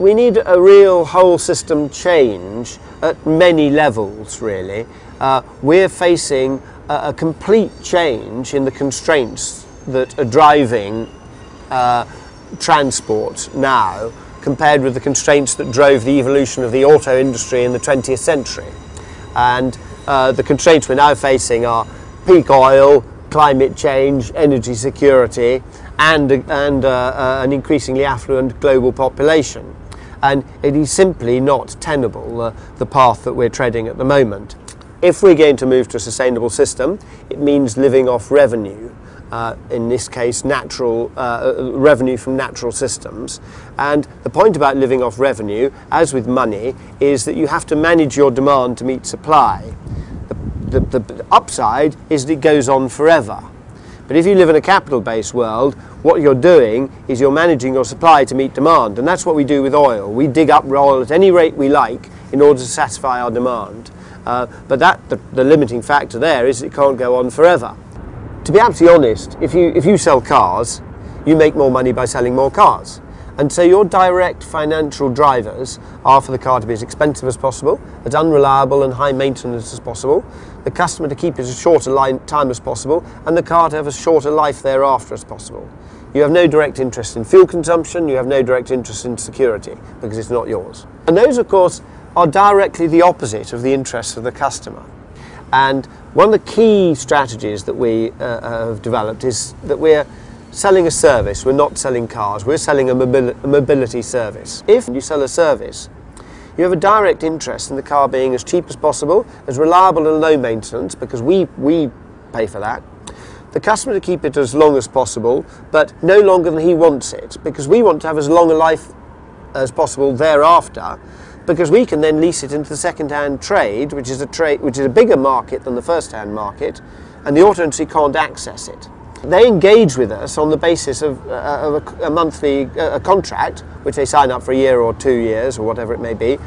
we need a real whole system change at many levels, really. Uh, we're facing a, a, complete change in the constraints that are driving uh, transport now compared with the constraints that drove the evolution of the auto industry in the 20th century. And uh, the constraints we're now facing are peak oil, climate change, energy security, and, and uh, uh, an increasingly affluent global population. And it is simply not tenable, uh, the path that we're treading at the moment. If we're going to move to a sustainable system, it means living off revenue. Uh, in this case, natural uh, uh, revenue from natural systems. And the point about living off revenue, as with money, is that you have to manage your demand to meet supply. The, the, the upside is that it goes on forever. But if you live in a capital-based world, what you're doing is you're managing your supply to meet demand. And that's what we do with oil. We dig up oil at any rate we like in order to satisfy our demand. Uh, but that the, the limiting factor there is it can't go on forever to be absolutely honest, if you, if you sell cars, you make more money by selling more cars. And so your direct financial drivers are for the car to be as expensive as possible, as unreliable and high maintenance as possible, the customer to keep it as short a line, time as possible, and the car to have as short a life thereafter as possible. You have no direct interest in fuel consumption, you have no direct interest in security, because it's not yours. And those, of course, are directly the opposite of the interests of the customer. And one of the key strategies that we uh, have developed is that we're selling a service, we're not selling cars, we're selling a, mobil a mobility service. If you sell a service, you have a direct interest in the car being as cheap as possible, as reliable and low maintenance, because we, we pay for that. The customer to keep it as long as possible, but no longer than he wants it, because we want to have as long a life as possible thereafter, because we can then lease it into the second-hand trade, which is a trade which is a bigger market than the first-hand market, and the auto industry can't access it. They engage with us on the basis of, uh, of a, a, monthly uh, a contract, which they sign up for a year or two years or whatever it may be,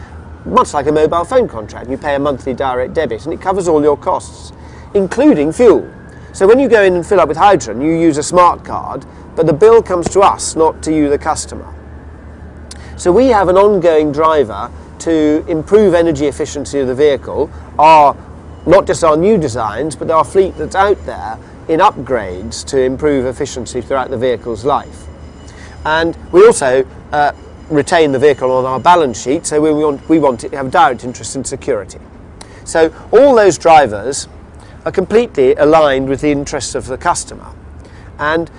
much like a mobile phone contract. You pay a monthly direct debit and it covers all your costs, including fuel. So when you go in and fill up with hydrogen, you use a smart card, but the bill comes to us, not to you, the customer. So we have an ongoing driver to improve energy efficiency of the vehicle are not just our new designs, but our fleet that's out there in upgrades to improve efficiency throughout the vehicle's life. And we also uh, retain the vehicle on our balance sheet, so we want, we want it to have direct interest in security. So all those drivers are completely aligned with the interests of the customer. And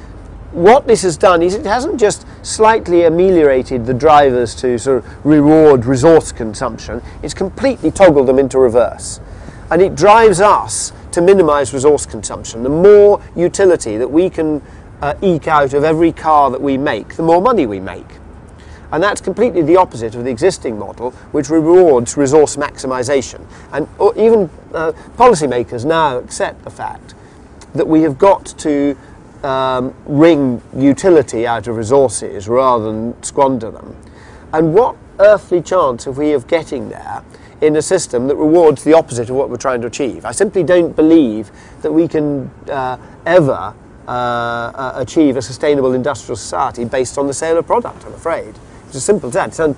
what this has done is it hasn't just slightly ameliorated the drivers to sort of reward resource consumption, it's completely toggled them into reverse. And it drives us to minimize resource consumption. The more utility that we can uh, eke out of every car that we make, the more money we make. And that's completely the opposite of the existing model, which rewards resource maximization. And even uh, policymakers now accept the fact that we have got to um, wring utility out of resources rather than squander them. And what earthly chance have we of getting there in a system that rewards the opposite of what we're trying to achieve? I simply don't believe that we can uh, ever uh, uh, achieve a sustainable industrial society based on the sale of product, I'm afraid. It's as simple as that.